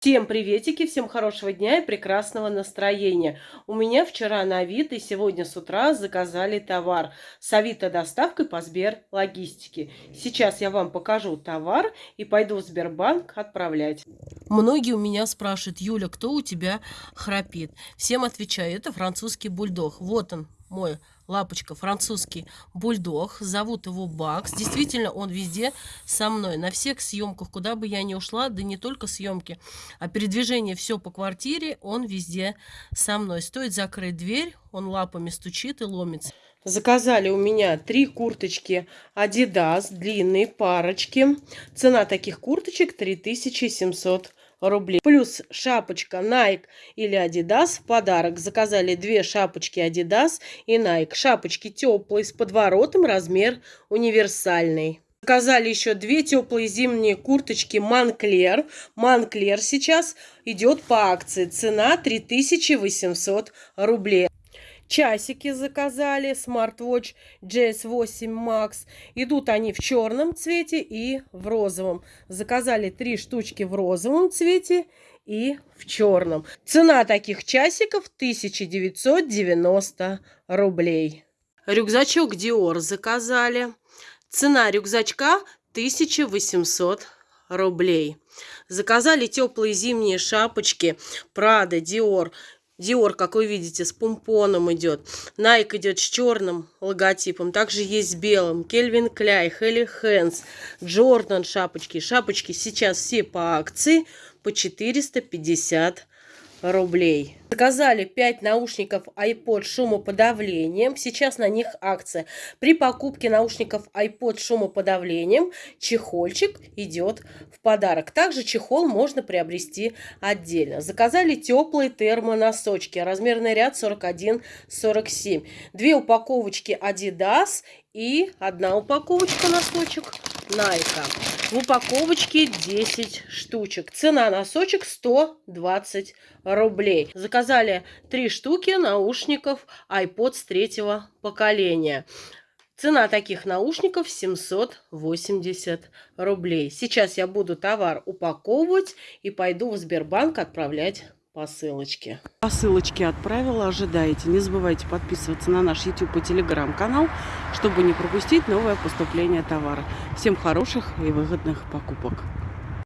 Всем приветики, всем хорошего дня и прекрасного настроения. У меня вчера на Авито и сегодня с утра заказали товар с Авито доставкой по Сбер Логистике. Сейчас я вам покажу товар и пойду в Сбербанк отправлять. Многие у меня спрашивают, Юля, кто у тебя храпит? Всем отвечаю, это французский бульдог. Вот он, мой лапочка, французский бульдог. Зовут его Бакс. Действительно, он везде со мной. На всех съемках, куда бы я ни ушла, да не только съемки, а передвижение все по квартире, он везде со мной. Стоит закрыть дверь, он лапами стучит и ломится. Заказали у меня три курточки Adidas, длинные парочки. Цена таких курточек 3700 рублей. Плюс шапочка Nike или Adidas в подарок. Заказали две шапочки Adidas и Nike. Шапочки теплые, с подворотом, размер универсальный. Заказали еще две теплые зимние курточки Манклер. Манклер сейчас идет по акции. Цена 3800 рублей. Часики заказали, Smartwatch GS8 Max. Идут они в черном цвете и в розовом. Заказали три штучки в розовом цвете и в черном. Цена таких часиков 1990 рублей. Рюкзачок Dior заказали. Цена рюкзачка 1800 рублей. Заказали теплые зимние шапочки Prada, Dior Диор, как вы видите, с помпоном идет. Nike идет с черным логотипом. Также есть с белым. Кельвин Кляй, Хелли Хэнс, Джордан шапочки. Шапочки сейчас все по акции по 450 рублей. Заказали 5 наушников iPod шумоподавлением. Сейчас на них акция. При покупке наушников iPod шумоподавлением чехольчик идет в подарок. Также чехол можно приобрести отдельно. Заказали теплые термоносочки. Размерный ряд 41-47. Две упаковочки Adidas и одна упаковочка носочек Nike. В упаковочке 10 штучек. Цена носочек 120 рублей. Заказали 3 штуки наушников iPods третьего поколения. Цена таких наушников 780 рублей. Сейчас я буду товар упаковывать и пойду в Сбербанк отправлять посылочки. Посылочки отправила, ожидайте. Не забывайте подписываться на наш YouTube и Telegram канал, чтобы не пропустить новое поступление товара. Всем хороших и выгодных покупок.